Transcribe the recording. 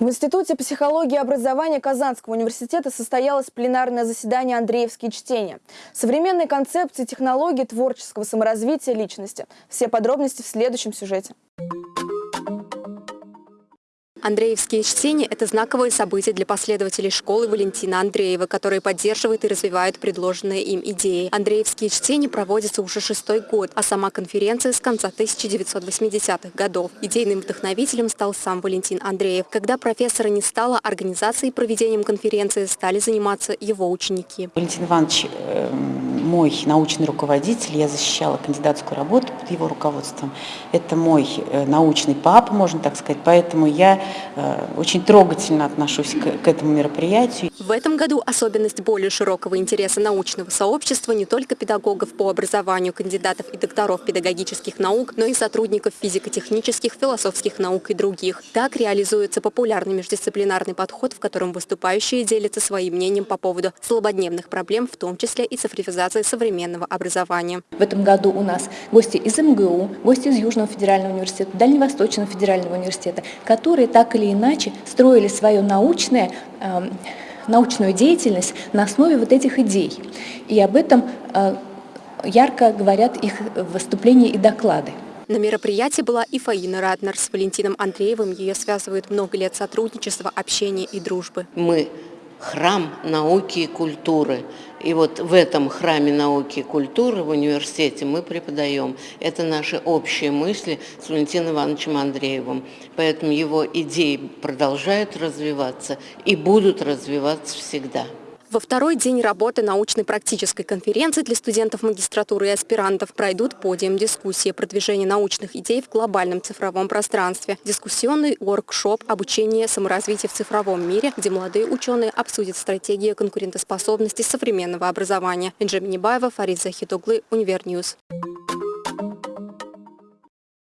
В Институте психологии и образования Казанского университета состоялось пленарное заседание «Андреевские чтения». Современные концепции, технологии творческого саморазвития личности. Все подробности в следующем сюжете. Андреевские чтения – это знаковое событие для последователей школы Валентина Андреева, которые поддерживают и развивают предложенные им идеи. Андреевские чтения проводятся уже шестой год, а сама конференция с конца 1980-х годов. Идейным вдохновителем стал сам Валентин Андреев. Когда профессора не стало, организацией и проведением конференции стали заниматься его ученики. Валентин Иванович э, мой научный руководитель, я защищала кандидатскую работу под его руководством. Это мой э, научный папа, можно так сказать, поэтому я Э, очень трогательно отношусь к, этому мероприятию. В этом году особенность более широкого интереса научного сообщества не только педагогов по образованию, кандидатов и докторов педагогических наук, но и сотрудников физико-технических, философских наук и других. Так реализуется популярный междисциплинарный подход, в котором выступающие делятся своим мнением по поводу злободневных проблем, в том числе и цифровизации современного образования. В этом году у нас гости из МГУ, гости из Южного федерального университета, Дальневосточного федерального университета, которые так или иначе строили свое научное, э, научную деятельность на основе вот этих идей. И об этом э, ярко говорят их выступления и доклады. На мероприятии была и Фаина Ратнер с Валентином Андреевым. Ее связывают много лет сотрудничества, общения и дружбы. Мы храм науки и культуры. И вот в этом храме науки и культуры в университете мы преподаем. Это наши общие мысли с Валентином Ивановичем Андреевым. Поэтому его идеи продолжают развиваться и будут развиваться всегда. Во второй день работы научной практической конференции для студентов магистратуры и аспирантов пройдут подиум дискуссии продвижения научных идей в глобальном цифровом пространстве, дискуссионный воркшоп обучение саморазвития в цифровом мире, где молодые ученые обсудят стратегию конкурентоспособности современного образования. Бенджамин Небаева, Фарид Захидоглы, Univer News.